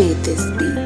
May this beat.